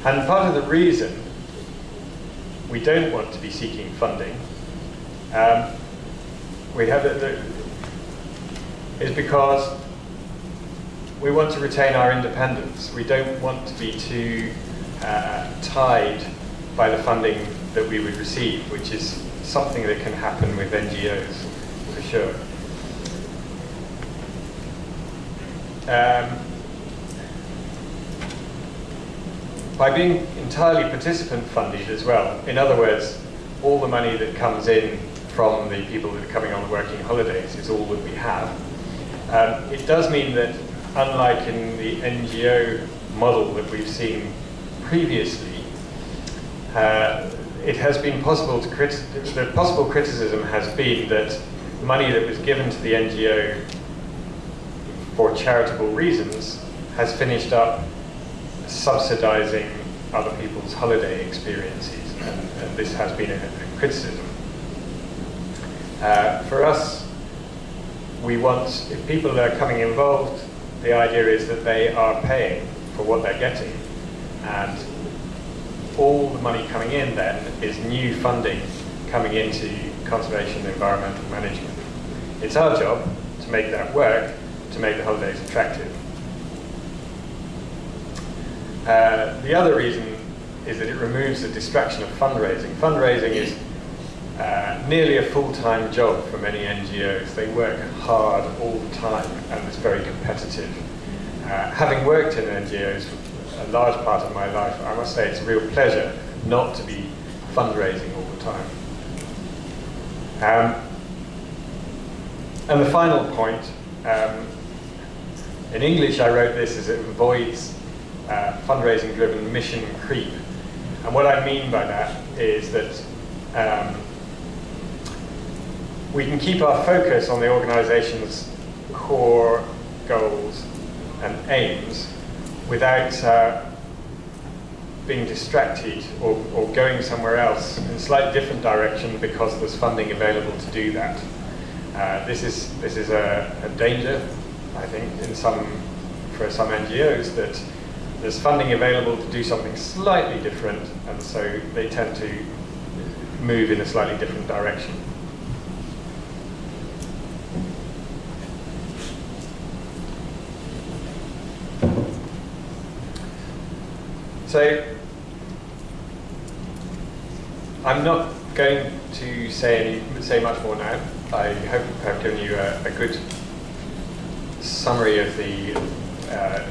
And part of the reason we don't want to be seeking funding um, we have it, is because we want to retain our independence. We don't want to be too uh, tied by the funding that we would receive, which is something that can happen with NGOs, for sure. Um, by being entirely participant funded as well, in other words, all the money that comes in from the people that are coming on working holidays is all that we have. Um, it does mean that unlike in the NGO model that we've seen previously, uh, it has been possible to the possible criticism has been that money that was given to the NGO for charitable reasons has finished up subsidizing other people's holiday experiences, and, and this has been a, a criticism. Uh, for us, we want, if people are coming involved, the idea is that they are paying for what they're getting, and all the money coming in then is new funding coming into conservation and environmental management. It's our job to make that work, to make the holidays attractive. Uh, the other reason is that it removes the distraction of fundraising. Fundraising is uh, nearly a full-time job for many NGOs. They work hard all the time and it's very competitive. Uh, having worked in NGOs for a large part of my life, I must say it's a real pleasure not to be fundraising all the time. Um, and the final point, um, in English I wrote this as it avoids uh, fundraising-driven mission creep. And what I mean by that is that um, we can keep our focus on the organization's core goals and aims without uh, being distracted or, or going somewhere else in a slightly different direction because there's funding available to do that. Uh, this is, this is a, a, danger, I think, in some, for some NGOs that there's funding available to do something slightly different and so they tend to move in a slightly different direction. So I'm not going to say say much more now. I hope I've given you a, a good summary of the uh,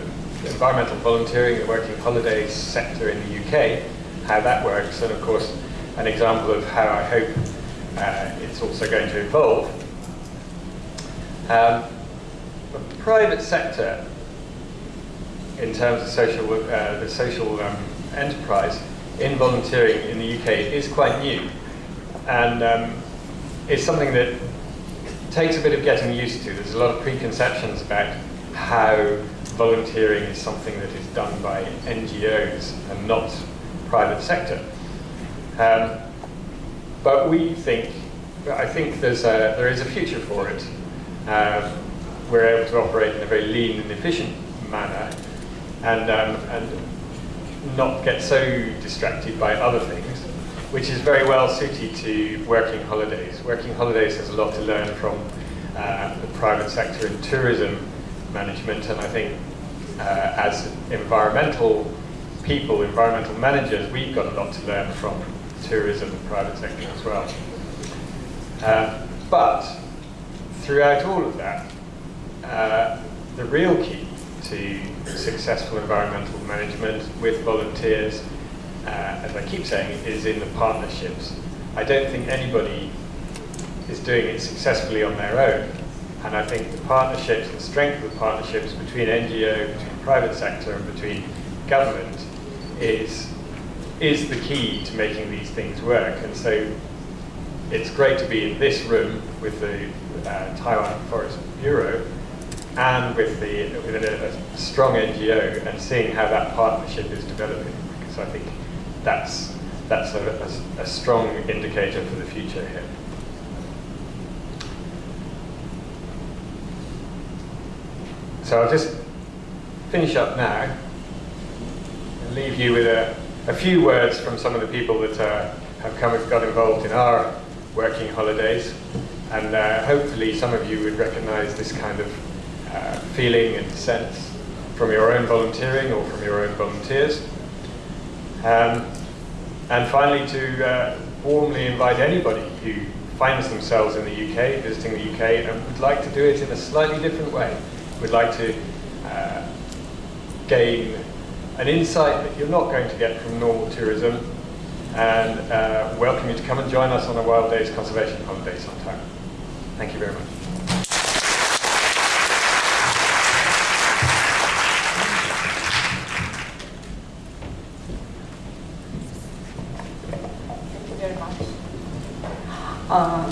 environmental volunteering, and working holidays sector in the UK, how that works, and of course an example of how I hope uh, it's also going to evolve. Um, the private sector, in terms of social, uh, the social um, enterprise, in volunteering in the UK is quite new and um, it's something that takes a bit of getting used to. There's a lot of preconceptions about how volunteering is something that is done by NGOs and not private sector. Um, but we think, I think there's a, there is a future for it. Um, we're able to operate in a very lean and efficient manner and, um, and not get so distracted by other things, which is very well suited to working holidays. Working holidays has a lot to learn from uh, the private sector in tourism management, and I think uh, as environmental people, environmental managers, we've got a lot to learn from tourism and private sector as well. Uh, but throughout all of that, uh, the real key to successful environmental management with volunteers, uh, as I keep saying, is in the partnerships. I don't think anybody is doing it successfully on their own. And I think the partnerships, the strength of the partnerships between NGO, between private sector and between government is, is the key to making these things work. And so it's great to be in this room with the uh, Taiwan Forest Bureau and with the with a, a, strong NGO and seeing how that partnership is developing. Because I think that's that's a, a, a strong indicator for the future here. So I'll just finish up now and leave you with a, a few words from some of the people that uh, have come and got involved in our working holidays. And uh, hopefully some of you would recognize this kind of uh, feeling and sense from your own volunteering or from your own volunteers. Um, and finally, to uh, warmly invite anybody who finds themselves in the UK, visiting the UK, and would like to do it in a slightly different way, would like to uh, gain an insight that you're not going to get from normal tourism, and uh, welcome you to come and join us on a Wild Days Conservation Holiday sometime. Thank you very much. Uh,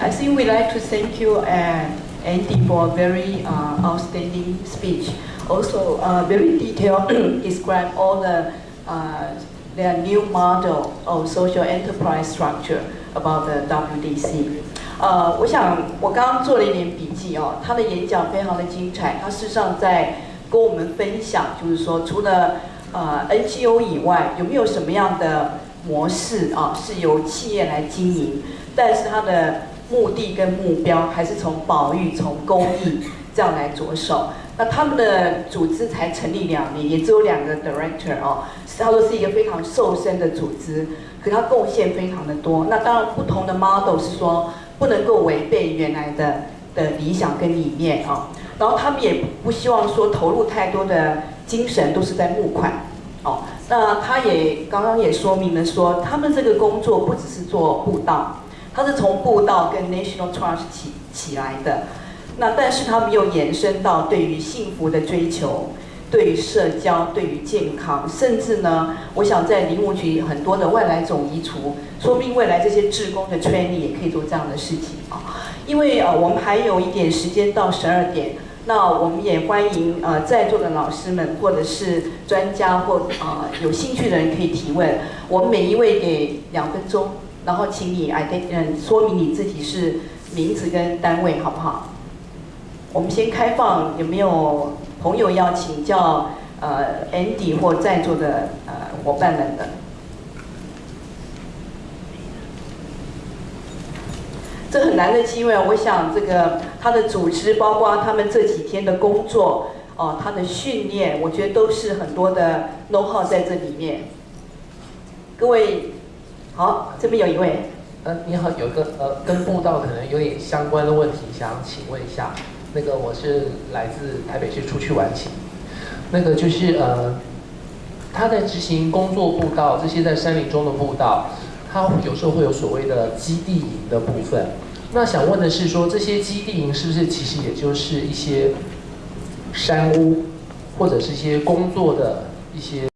I think we'd like to thank you and Andy for a very uh, outstanding speech. Also, uh, very detailed describe all the uh, their new model of social enterprise structure about the WDC. 呃，我想我刚刚做了一点笔记哦，他的演讲非常的精彩。他事实上在跟我们分享，就是说除了呃 NGO 以外，有没有什么样的 模式啊是由企业来经营？但是它的目的跟目标还是从保育、从公益这样来着手。那他们的组织才成立两年，也只有两个 director 哦，他说是一个非常瘦身的组织，可他贡献非常的多。那当然不同的 model 是说不能够违背原来的的理想跟理念啊。然后他们也不希望说投入太多的精神都是在募款哦。那他也刚刚也说明了说，他们这个工作不只是做布道。它是从步道跟 National Trust 起起来的，那但是他们又延伸到对于幸福的追求，对于社交、对于健康，甚至呢，我想在林务局很多的外来种移除，说不定未来这些志工的 training 也可以做这样的事情啊。因为呃，我们还有一点时间到十二点，那我们也欢迎呃在座的老师们或者是专家或呃有兴趣的人可以提问。我们每一位给两分钟，然后请你 i d 嗯说明你自己是名字跟单位好不好？我们先开放，有没有朋友要请教呃 Andy 或在座的呃伙伴们的？这很难的机会，我想这个他的组织，包括他们这几天的工作，哦，他的训练，我觉得都是很多的 know how 在这里面。各位，好，这边有一位。呃，你好，有个呃跟步道可能有点相关的问题，想请问一下。那个我是来自台北市出去玩行，那个就是呃，他在执行工作步道这些在山林中的步道，它有时候会有所谓的基地营的部分。那想问的是说，这些基地营是不是其实也就是一些山屋，或者是一些工作的一些？